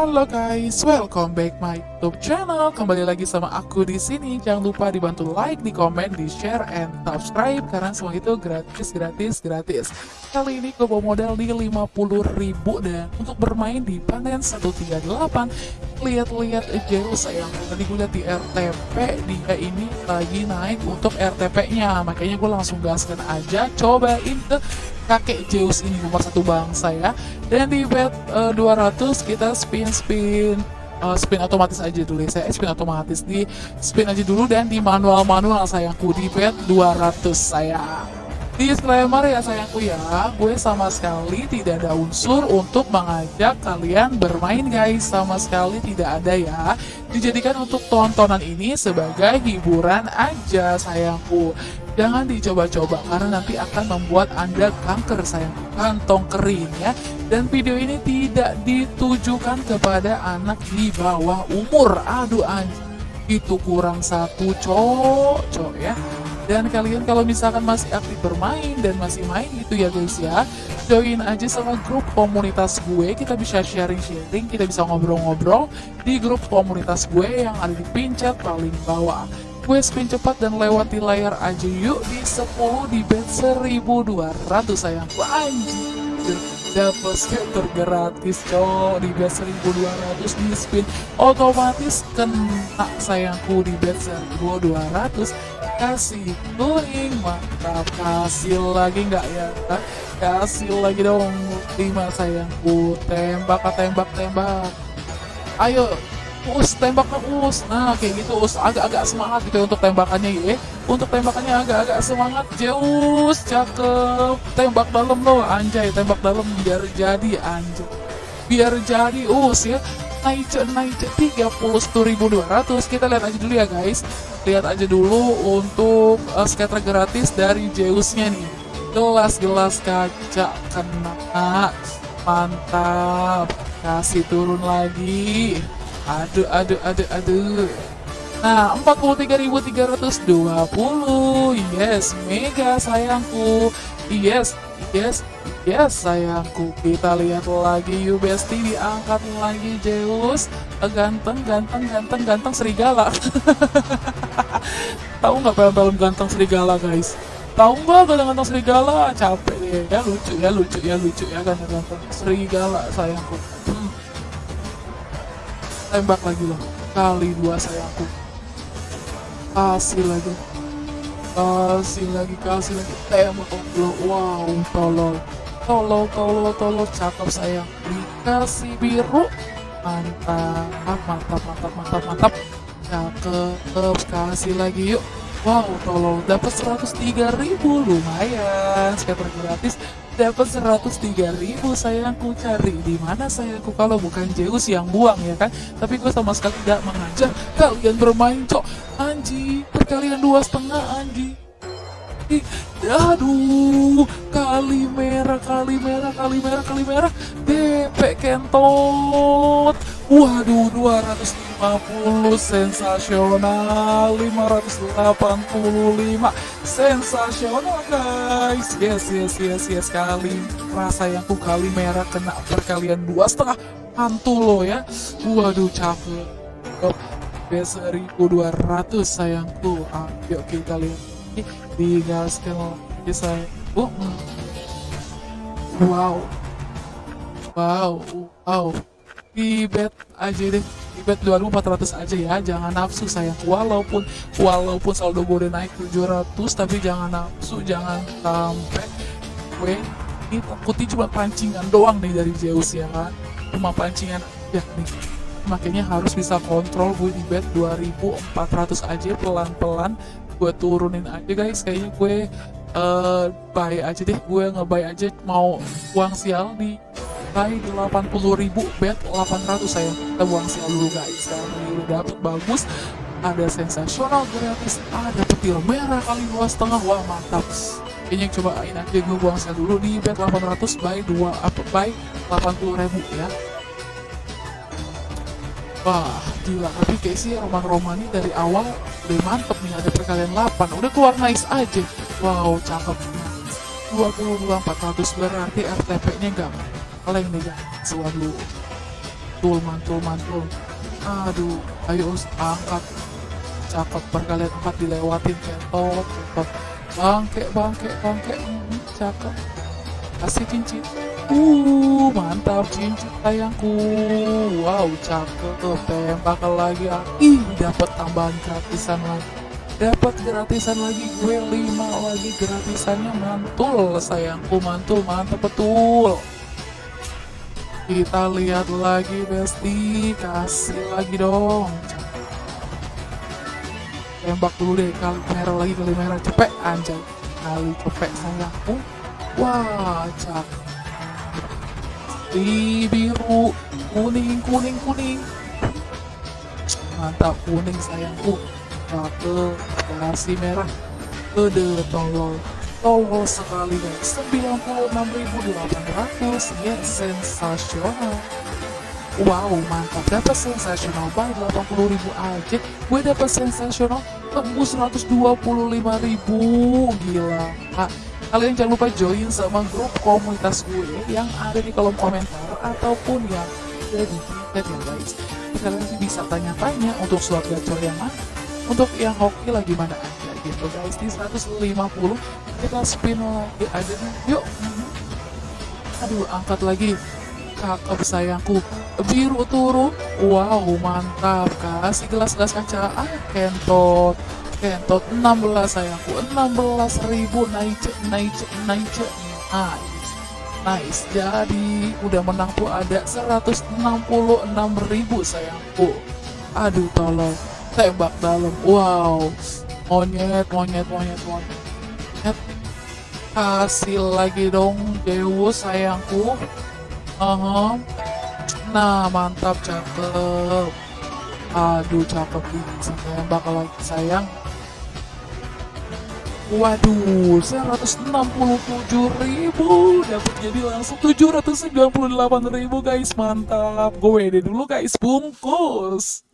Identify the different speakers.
Speaker 1: Halo guys, welcome back my YouTube channel. Kembali lagi sama aku di sini. Jangan lupa dibantu like, di komen, di share, and subscribe karena semua itu gratis, gratis, gratis. Kali ini gue bawa modal di 50.000 dan untuk bermain di panen 138. Lihat-lihat aja sayang. Tadi gue lihat di RTP dia ini lagi naik untuk RTP-nya. Makanya gue langsung gaskan aja, cobain ke kakek Zeus ini nomor satu bangsa ya dan di bet uh, 200 kita spin spin uh, spin otomatis aja dulu ya saya spin otomatis di spin aja dulu dan di manual manual sayangku di bet 200 saya Disclaimer ya sayangku ya, gue sama sekali tidak ada unsur untuk mengajak kalian bermain guys, sama sekali tidak ada ya. Dijadikan untuk tontonan ini sebagai hiburan aja sayangku. Jangan dicoba-coba karena nanti akan membuat anda kanker sayang kantong kering ya. Dan video ini tidak ditujukan kepada anak di bawah umur. Aduh anjing, itu kurang satu cowok, cowok ya dan kalian kalau misalkan masih aktif bermain dan masih main gitu ya guys ya join aja sama grup komunitas gue kita bisa sharing-sharing kita bisa ngobrol-ngobrol di grup komunitas gue yang ada di pincet paling bawah gue cepat dan lewati layar aja yuk di 10 di bed 1200 sayang. Anjir dapat scatter gratis cowok di bed 1200 di spin. Otomatis kena sayangku di bed 1200 kasih kuning mantap. Kasih lagi nggak ya? Kasih lagi dong. Lima sayangku tembak tembak tembak. Ayo us tembak us. Nah kayak gitu us. Agak-agak semangat gitu ya untuk tembakannya ya. Untuk tembakannya agak-agak semangat. Zeus cakep. Tembak dalam loh. Anjay tembak dalam. Biar jadi anjay. Biar jadi us ya. Naik naik 31.200 kita lihat aja dulu ya guys. Lihat aja dulu untuk uh, scatter gratis dari Zeusnya nih. Gelas-gelas kaca kena. Mantap. Kasih turun lagi aduh aduh aduh aduh Nah, 43.320. Yes, mega sayangku. Yes, yes, yes sayangku. Kita lihat lagi you bestie diangkat lagi Zeus. Ganteng, ganteng, ganteng, ganteng serigala. Tahu nggak film-film ganteng serigala, guys? Tahu nggak ganteng-ganteng serigala? Capek deh. Ya lucu ya, lucu ya, lucu ya ganteng-ganteng serigala sayangku. Tembak lagi loh. Kali dua sayangku kasih lagi. Kasih lagi kasih lagi. Tembak lo wow tolol. Tolol tolol tolol. Cakep sayang dikasih biru. Mantap mantap mantap mantap mantap. Cakep kasih lagi yuk. Wow tolol. Dapat 103 ribu. Lumayan scatter gratis dapat 103 ribu sayangku cari. Di mana sayangku kalau bukan Zeus yang buang ya kan? Tapi gue sama sekali tidak mengajak kalian bermain cok. Anji perkalian dua setengah anji. Aduh kali merah kali merah kali merah kali merah. DP kentot. Waduh 250 sensasional 585 sensasional guys. Yes yes yes yes kali rasa yang ku kali merah kena perkalian dua setengah mantul lo ya. Waduh capek. B1200 sayangku. Ayo kita lihat digaskan lagi saya hmm. wow. Wow wow. Di bet aja deh di bet 2400 aja ya jangan nafsu sayang. Walaupun walaupun saldo gue udah naik 700 tapi jangan nafsu jangan sampai gue ini takutnya cuma pancingan doang nih dari Zeus ya kan? Cuma pancingan aja nih. Makanya harus bisa kontrol gue di bet 2400 aja pelan-pelan gue turunin aja guys. Kayaknya gue uh, buy aja deh gue ngebuy aja mau uang sial di buy 80 ribu bet 800 saya kita buang sial dulu guys ini udah dapet bagus ada sensasional gratis ada petir merah kali dua setengah wah mantap ini cobain aja gue buang sial dulu di bet 800 buy 2 apa buy 80 ribu ya Wah, gila. Tapi kayak sih Roman ini dari awal udah mantep nih. Ada perkalian 8. Udah keluar nice aja. Wow, cakep. 22 400 berarti RTP-nya nggak kaleng nih guys. Waduh. mantul mantul mantul. Aduh ayo angkat. Cakep berkalian empat dilewatin kentot kentot bangke bangke bangke. Hmm, cakep. Kasih cincin. Uh mantap cincin sayangku. Wow cakep. Tembak lagi. Ih dapat tambahan gratisan lagi. Dapat gratisan lagi. Gue 5 lagi gratisannya. Mantul sayangku. Mantul mantap betul kita lihat lagi Besti. Kasih lagi dong. Tembak dulu deh kali merah lagi kali merah. Cepet anjay. Kali cepet sayangku wah cakep di biru. Kuning kuning kuning. Mantap kuning sayangku. Satu kasih merah. Kode tolol tolol sekali guys 96.800 yes sensasional. Wow mantap. Dapat sensasional by 80.000 aja. Gue dapat sensasional tembus 125.000 gila ah, kalian jangan lupa join sama grup komunitas gue yang ada di kolom komentar ataupun yang ada di Twitter ya guys. Kalian bisa tanya-tanya untuk slot gacor yang mana untuk yang hoki lagi mana aja gitu guys. Di 150 kita spin lagi ada yuk. Aduh angkat lagi. Kakak sayangku biru turun wow mantap kasih gelas-gelas kaca. Ah kentot. Kentot. 16 sayangku. 16 ribu naik naik naik nice. Nice. Jadi udah menang tuh ada 166 ribu sayangku. Aduh tolong. Tembak dalam. Wow monyet monyet monyet monyet. Hasil lagi dong Deus sayangku. Uh -huh. nah mantap cakep. Aduh cakep bisa tembak lagi sayang. Waduh, 167 ribu. Dapat jadi langsung 798 ribu guys, mantap. Gue deh dulu guys, bungkus.